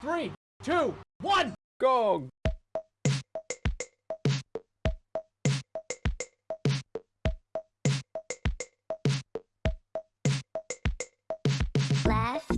Three, two, one, go! Left.